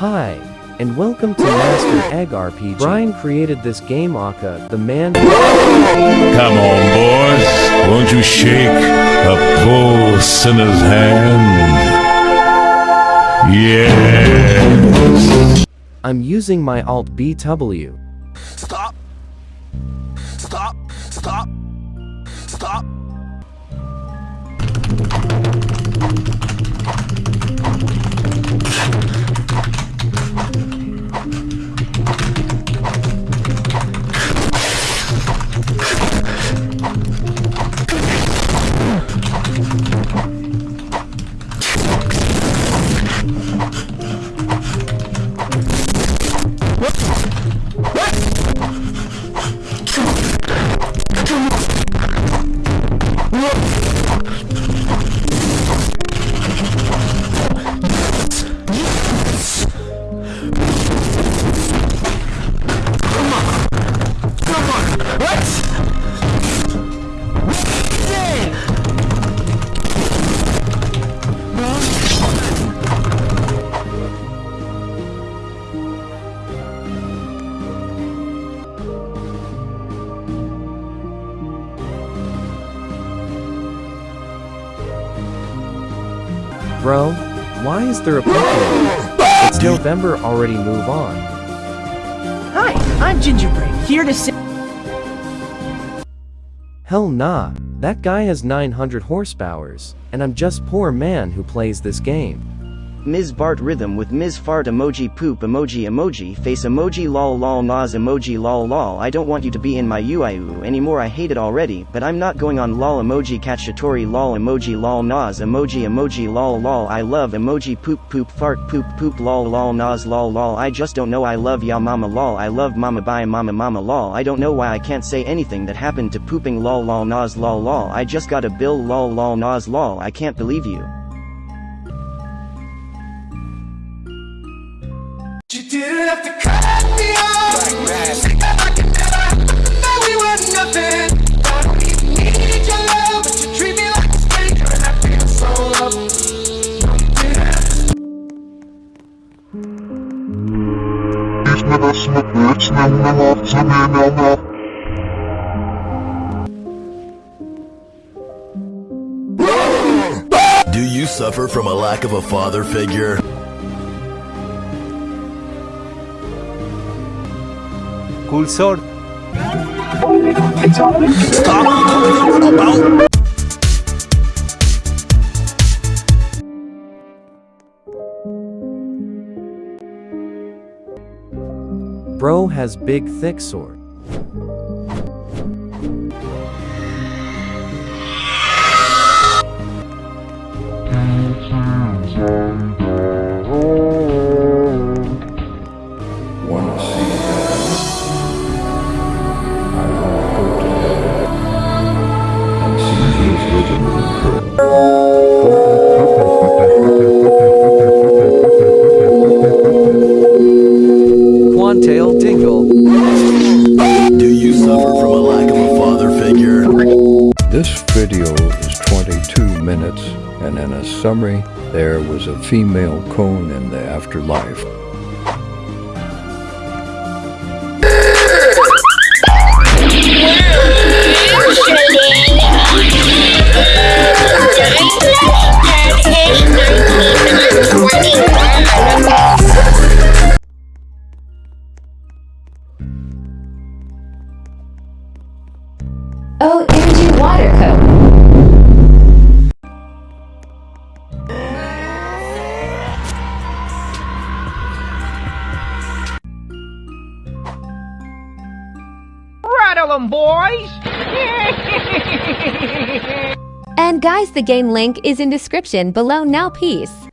Hi, and welcome to Master Egg RPG. Brian created this game Aka, the man Come on, boys. Won't you shake a poor sinner's hand? Yes. I'm using my Alt BW. Stop! Stop! Stop! Stop! Bro, why is there a Pokemon? It's November already, move on. Hi, I'm Gingerbread, here to say Hell nah, that guy has 900 horsepowers, and I'm just poor man who plays this game. Ms. Bart rhythm with Ms. Fart emoji poop emoji emoji face emoji lol lol nas emoji lol lol I don't want you to be in my UIU anymore I hate it already but I'm not going on lol emoji catchatori lol emoji lol nas emoji emoji lol lol I love emoji poop poop fart poop poop lol lol nas lol lol I just don't know I love ya mama lol I love mama bye mama mama lol I don't know why I can't say anything that happened to pooping lol lol nas lol lol I just got a bill lol lol nas lol I can't believe you She didn't have to cut me off. Like I could never. That we were nothing. I don't even need your love, but you treat me like a stranger, and I feel so loved. Do you suffer from a lack of a father figure? Cool sword. Stop! Bro has big thick sword. Quantail Dingle. Do you suffer from a lack of a father figure? This video is 22 minutes, and in a summary, there was a female cone in the afterlife. Boys! And guys, the game link is in description below now peace.